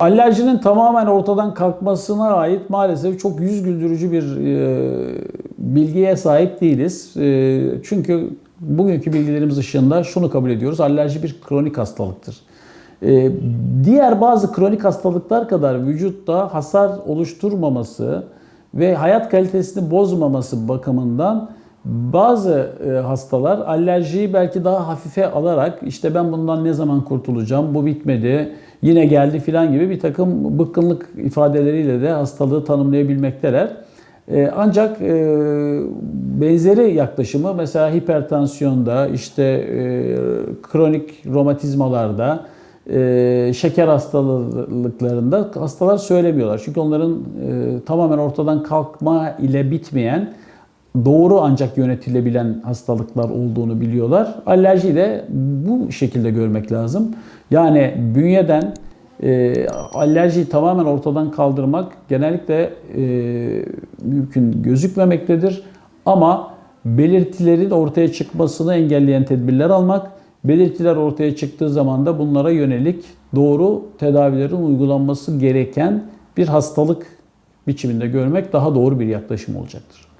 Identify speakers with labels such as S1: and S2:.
S1: alerjinin tamamen ortadan kalkmasına ait maalesef çok yüz güldürücü bir e, bilgiye sahip değiliz. E, çünkü bugünkü bilgilerimiz ışığında şunu kabul ediyoruz. Alerji bir kronik hastalıktır. E, diğer bazı kronik hastalıklar kadar vücutta hasar oluşturmaması ve hayat kalitesini bozmaması bakımından bazı e, hastalar alerjiyi belki daha hafife alarak işte ben bundan ne zaman kurtulacağım, bu bitmedi, yine geldi filan gibi bir takım bıkkınlık ifadeleriyle de hastalığı tanımlayabilmekteler. E, Ancak e, benzeri yaklaşımı mesela hipertansiyonda, işte e, kronik romatizmalarda, şeker hastalıklarında hastalar söylemiyorlar. Çünkü onların tamamen ortadan kalkma ile bitmeyen doğru ancak yönetilebilen hastalıklar olduğunu biliyorlar. Alerjiyi de bu şekilde görmek lazım. Yani bünyeden e, alerjiyi tamamen ortadan kaldırmak genellikle e, mümkün gözükmemektedir. Ama belirtilerin ortaya çıkmasını engelleyen tedbirler almak, belirtiler ortaya çıktığı zaman da bunlara yönelik doğru tedavilerin uygulanması gereken bir hastalık biçiminde görmek daha doğru bir yaklaşım olacaktır.